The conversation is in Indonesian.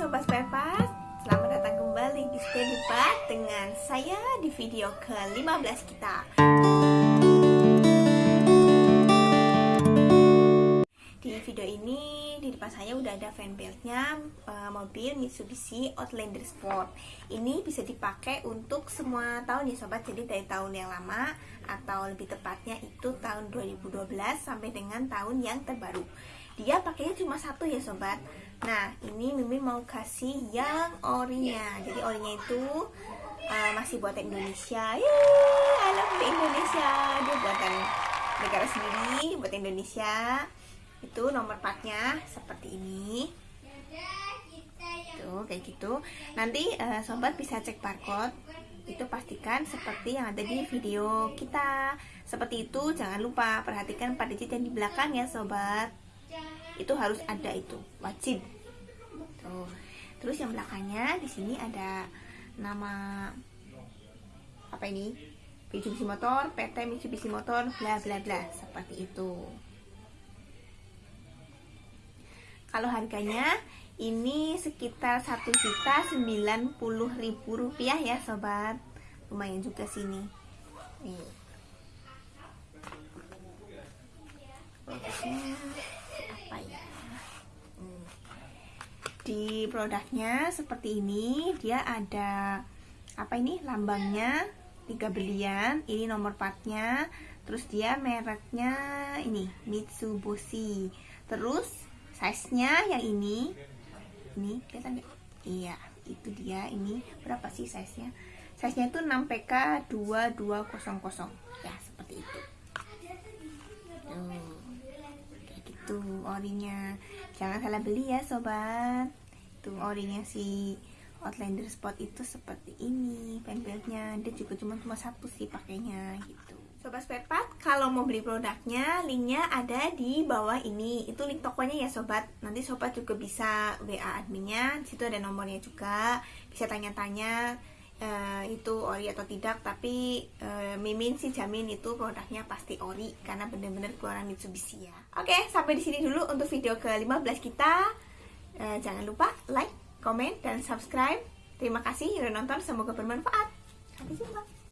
Sobat Spare Selamat datang kembali di Steady Part dengan saya di video ke-15 kita ada fanbeltnya uh, mobil Mitsubishi Outlander Sport Ini bisa dipakai untuk semua tahun ya sobat Jadi dari tahun yang lama atau lebih tepatnya itu tahun 2012 sampai dengan tahun yang terbaru Dia pakainya cuma satu ya sobat Nah, ini Mimin mau kasih yang orinya. Jadi orinya itu uh, masih buatan Indonesia. Yeay, I love Indonesia. Dia buatan negara sendiri, buatan Indonesia. Itu nomor partnya seperti ini. Tuh, kayak gitu. Nanti uh, sobat bisa cek barcode. Itu pastikan seperti yang ada di video kita. Seperti itu, jangan lupa perhatikan pada digit yang di belakang ya sobat itu harus ada itu wajib tuh terus yang belakangnya di sini ada nama apa ini Mitsubishi Motor PT Mitsubishi Motor bla bla bla seperti itu kalau harganya ini sekitar satu juta sembilan puluh ribu rupiah ya sobat. Lumayan juga sini nih di produknya seperti ini dia ada apa ini lambangnya tiga belian ini nomor partnya terus dia mereknya ini Mitsubishi. Terus size nya yang ini. Ini kelihatan gak? iya itu dia. Ini berapa sih size nya size nya itu 6 PK 2200 ya seperti itu. Tuh kayak gitu orinya. Jangan salah beli ya sobat. Tuh orinya si Outlander Spot itu seperti ini fanbeltnya dia juga cuma cuma satu sih pakainya gitu Sobat spare kalau mau beli produknya, linknya ada di bawah ini. Itu link tokonya ya sobat. Nanti sobat juga bisa WA adminnya. Situ ada nomornya juga. Bisa tanya-tanya uh, itu ori atau tidak. Tapi uh, Mimin sih jamin itu produknya pasti ori karena bener-bener keluaran Mitsubishi ya. Oke, sampai di sini dulu untuk video ke-15 kita. Uh, jangan lupa like, komen, dan subscribe. Terima kasih sudah nonton, semoga bermanfaat. Sampai jumpa.